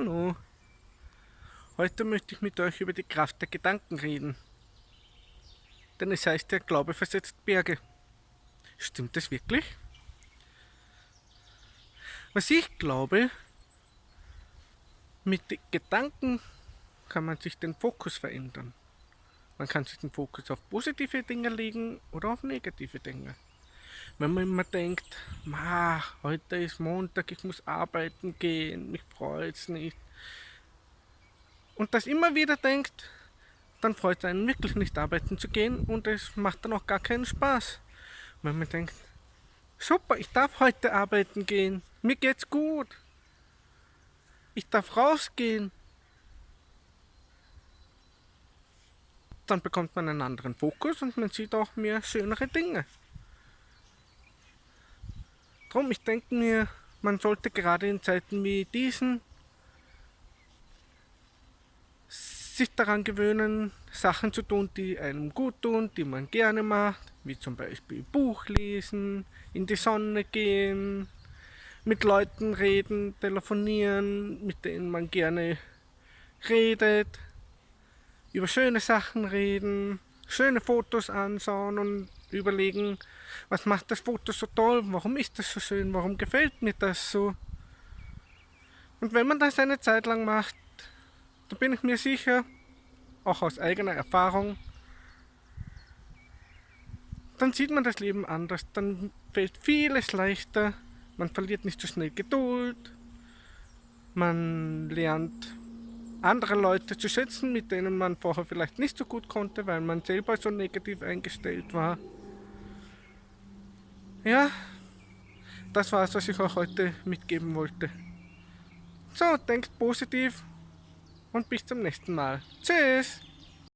Hallo. Heute möchte ich mit euch über die Kraft der Gedanken reden. Denn es heißt, der Glaube versetzt Berge. Stimmt das wirklich? Was ich glaube, mit Gedanken kann man sich den Fokus verändern. Man kann sich den Fokus auf positive Dinge legen oder auf negative Dinge. Wenn man immer denkt, Ma, heute ist Montag, ich muss arbeiten gehen, mich freut es nicht. Und das immer wieder denkt, dann freut es einen wirklich nicht arbeiten zu gehen und es macht dann auch gar keinen Spaß. Wenn man denkt, super, ich darf heute arbeiten gehen, mir geht's gut. Ich darf rausgehen. Dann bekommt man einen anderen Fokus und man sieht auch mehr schönere Dinge. Drum, ich denke mir, man sollte gerade in Zeiten wie diesen sich daran gewöhnen, Sachen zu tun, die einem gut tun, die man gerne macht, wie zum Beispiel Buch lesen, in die Sonne gehen, mit Leuten reden, telefonieren, mit denen man gerne redet, über schöne Sachen reden, schöne Fotos anschauen und überlegen, was macht das Foto so toll, warum ist das so schön, warum gefällt mir das so. Und wenn man das eine Zeit lang macht, da bin ich mir sicher, auch aus eigener Erfahrung, dann sieht man das Leben anders, dann fällt vieles leichter, man verliert nicht so schnell Geduld, man lernt andere Leute zu schätzen, mit denen man vorher vielleicht nicht so gut konnte, weil man selber so negativ eingestellt war. Ja, das war es, was ich euch heute mitgeben wollte. So, denkt positiv und bis zum nächsten Mal. Tschüss!